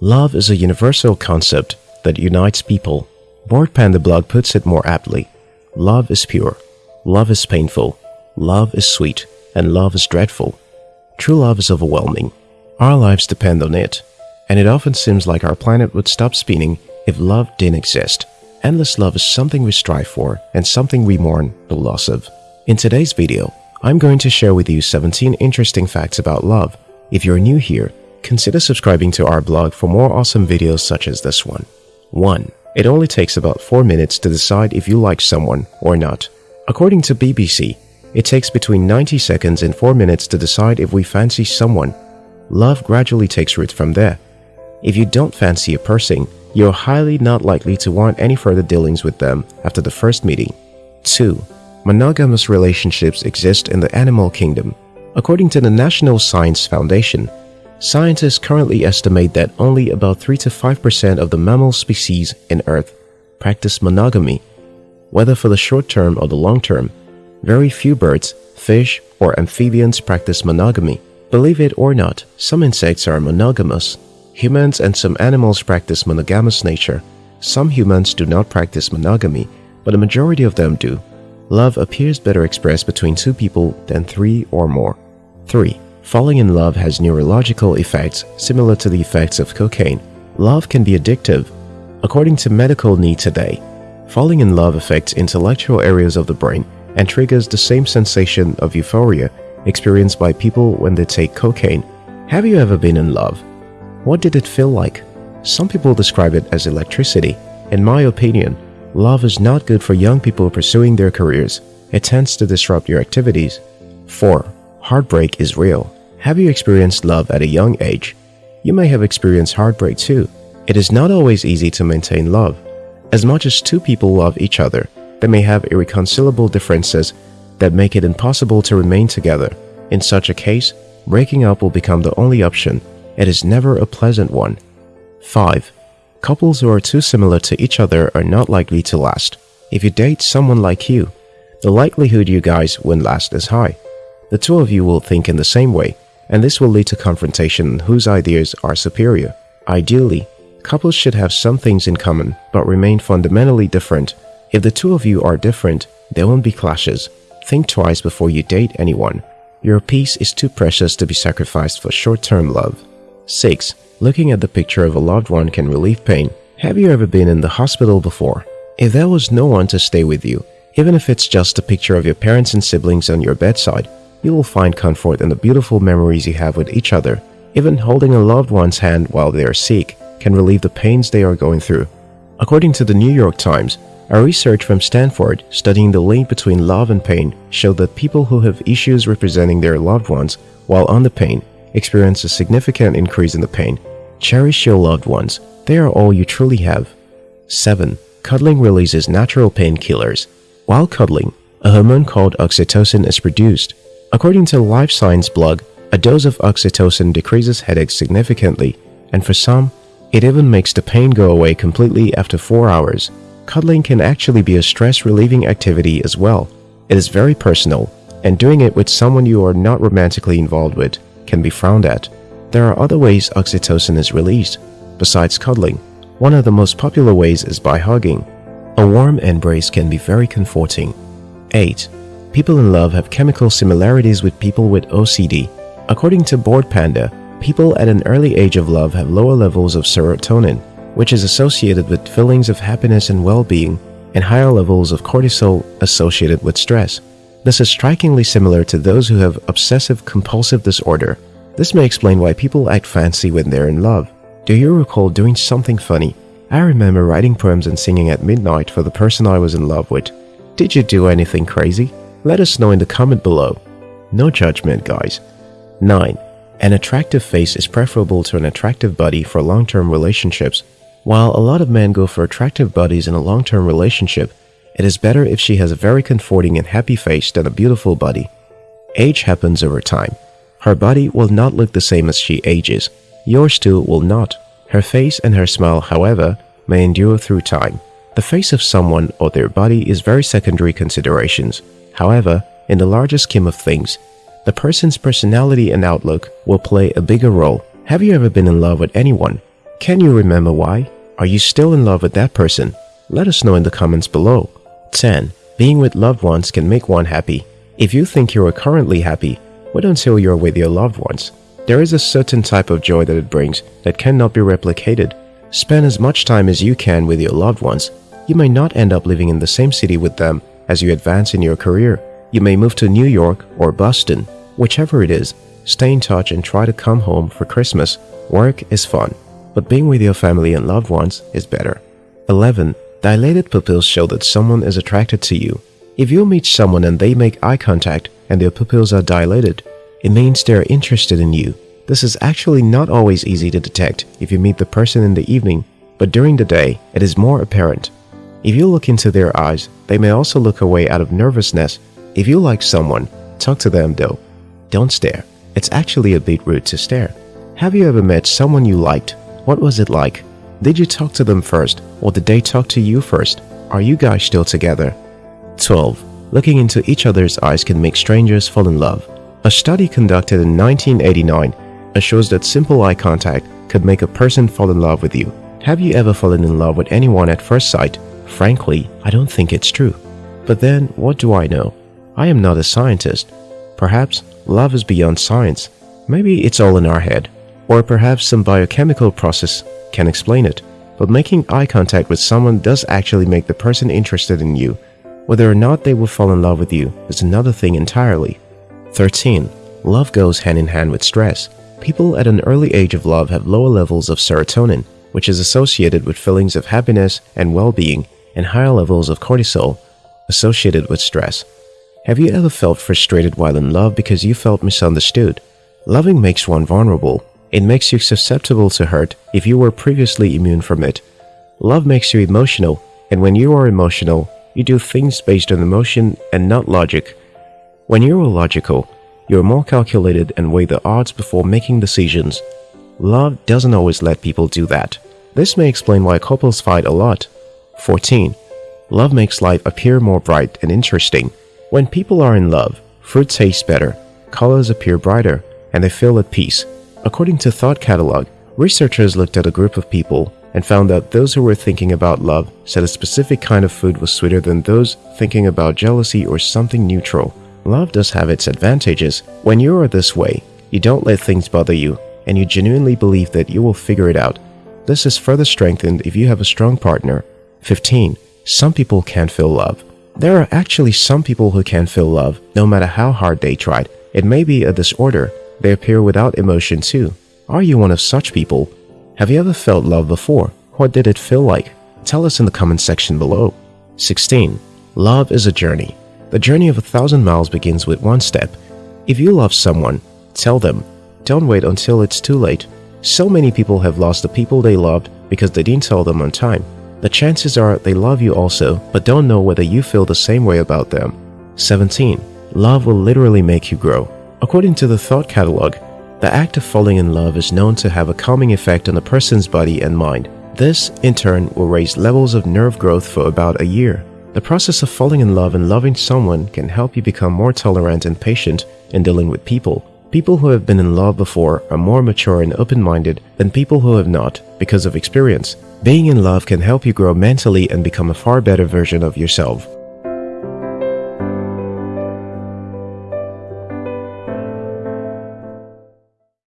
Love is a universal concept that unites people. Bored Panda blog puts it more aptly. Love is pure. Love is painful. Love is sweet. And love is dreadful. True love is overwhelming. Our lives depend on it. And it often seems like our planet would stop spinning if love didn't exist. Endless love is something we strive for and something we mourn the loss of. In today's video, I'm going to share with you 17 interesting facts about love. If you're new here, consider subscribing to our blog for more awesome videos such as this one. 1. It only takes about 4 minutes to decide if you like someone or not. According to BBC, it takes between 90 seconds and 4 minutes to decide if we fancy someone. Love gradually takes root from there. If you don't fancy a person, you're highly not likely to want any further dealings with them after the first meeting. 2. Monogamous relationships exist in the animal kingdom. According to the National Science Foundation, scientists currently estimate that only about 3 to 5% of the mammal species in Earth practice monogamy. Whether for the short term or the long term, very few birds, fish, or amphibians practice monogamy. Believe it or not, some insects are monogamous. Humans and some animals practice monogamous nature. Some humans do not practice monogamy, but a majority of them do. Love appears better expressed between two people than three or more. 3. Falling in love has neurological effects similar to the effects of cocaine. Love can be addictive. According to Medical News Today, falling in love affects intellectual areas of the brain and triggers the same sensation of euphoria experienced by people when they take cocaine. Have you ever been in love? What did it feel like? Some people describe it as electricity. In my opinion, love is not good for young people pursuing their careers. It tends to disrupt your activities. 4. Heartbreak is real. Have you experienced love at a young age? You may have experienced heartbreak too. It is not always easy to maintain love. As much as two people love each other, they may have irreconcilable differences that make it impossible to remain together. In such a case, breaking up will become the only option. It is never a pleasant one. 5. Couples who are too similar to each other are not likely to last. If you date someone like you, the likelihood you guys won't last is high. The two of you will think in the same way, and this will lead to confrontation whose ideas are superior. Ideally, couples should have some things in common but remain fundamentally different. If the two of you are different, there won't be clashes. Think twice before you date anyone. Your peace is too precious to be sacrificed for short-term love. 6. Looking at the picture of a loved one can relieve pain. Have you ever been in the hospital before? If there was no one to stay with you, even if it's just a picture of your parents and siblings on your bedside, you will find comfort in the beautiful memories you have with each other. Even holding a loved one's hand while they are sick can relieve the pains they are going through. According to the New York Times, a research from Stanford studying the link between love and pain showed that people who have issues representing their loved ones while on the pain experience a significant increase in the pain. Cherish your loved ones. They are all you truly have. 7. Cuddling releases natural painkillers. While cuddling, a hormone called oxytocin is produced. According to Live Science blog, a dose of oxytocin decreases headaches significantly, and for some, it even makes the pain go away completely after 4 hours. Cuddling can actually be a stress-relieving activity as well. It is very personal, and doing it with someone you are not romantically involved with can be frowned at. There are other ways oxytocin is released. Besides cuddling, one of the most popular ways is by hugging. A warm embrace can be very comforting. 8. People in love have chemical similarities with people with OCD. According to Bored Panda, people at an early age of love have lower levels of serotonin, which is associated with feelings of happiness and well-being, and higher levels of cortisol associated with stress. This is strikingly similar to those who have obsessive-compulsive disorder. This may explain why people act fancy when they're in love. Do you recall doing something funny? I remember writing poems and singing at midnight for the person I was in love with. Did you do anything crazy? Let us know in the comment below. No judgment, guys. 9. An attractive face is preferable to an attractive body for long-term relationships. While a lot of men go for attractive bodies in a long-term relationship, it is better if she has a very comforting and happy face than a beautiful body. Age happens over time. Her body will not look the same as she ages. Yours too will not. Her face and her smile, however, may endure through time. The face of someone or their body is very secondary considerations. However, in the larger scheme of things, the person's personality and outlook will play a bigger role. Have you ever been in love with anyone? Can you remember why? Are you still in love with that person? Let us know in the comments below. 10. Being with loved ones can make one happy. If you think you are currently happy, wait until you're with your loved ones. There is a certain type of joy that it brings that cannot be replicated. Spend as much time as you can with your loved ones. You may not end up living in the same city with them as you advance in your career. You may move to New York or Boston. Whichever it is, stay in touch and try to come home for Christmas. Work is fun, but being with your family and loved ones is better. 11. Dilated pupils show that someone is attracted to you. If you meet someone and they make eye contact and their pupils are dilated, it means they're interested in you. This is actually not always easy to detect if you meet the person in the evening, but during the day, it is more apparent. If you look into their eyes, they may also look away out of nervousness. If you like someone, talk to them though. Don't stare. It's actually a bit rude to stare. Have you ever met someone you liked? What was it like? Did you talk to them first or did they talk to you first? Are you guys still together? 12. Looking into each other's eyes can make strangers fall in love. A study conducted in 1989 shows that simple eye contact could make a person fall in love with you. Have you ever fallen in love with anyone at first sight? Frankly, I don't think it's true. But then, what do I know? I am not a scientist. Perhaps love is beyond science. Maybe it's all in our head. Or perhaps some biochemical process can explain it. But making eye contact with someone does actually make the person interested in you. Whether or not they will fall in love with you is another thing entirely. 13. Love goes hand in hand with stress. People at an early age of love have lower levels of serotonin, which is associated with feelings of happiness and well-being, and higher levels of cortisol, associated with stress. Have you ever felt frustrated while in love because you felt misunderstood? Loving makes one vulnerable. It makes you susceptible to hurt if you were previously immune from it. Love makes you emotional, and when you are emotional, you do things based on emotion and not logic. When you are logical, you are more calculated and weigh the odds before making decisions. Love doesn't always let people do that. This may explain why couples fight a lot. 14. Love makes life appear more bright and interesting. When people are in love, fruit tastes better, colors appear brighter, and they feel at peace. According to Thought Catalog, researchers looked at a group of people and found that those who were thinking about love said a specific kind of food was sweeter than those thinking about jealousy or something neutral. Love does have its advantages. When you are this way, you don't let things bother you and you genuinely believe that you will figure it out. This is further strengthened if you have a strong partner. 15. Some people can't feel love. There are actually some people who can't feel love, no matter how hard they tried. It may be a disorder. They appear without emotion too. Are you one of such people? Have you ever felt love before? What did it feel like? Tell us in the comment section below. 16. Love is a journey. The journey of a thousand miles begins with one step. If you love someone, tell them don't wait until it's too late. So many people have lost the people they loved because they didn't tell them on time. The chances are they love you also, but don't know whether you feel the same way about them. 17. Love will literally make you grow. According to the Thought Catalog, the act of falling in love is known to have a calming effect on a person's body and mind. This, in turn, will raise levels of nerve growth for about a year. The process of falling in love and loving someone can help you become more tolerant and patient in dealing with people. People who have been in love before are more mature and open-minded than people who have not because of experience. Being in love can help you grow mentally and become a far better version of yourself.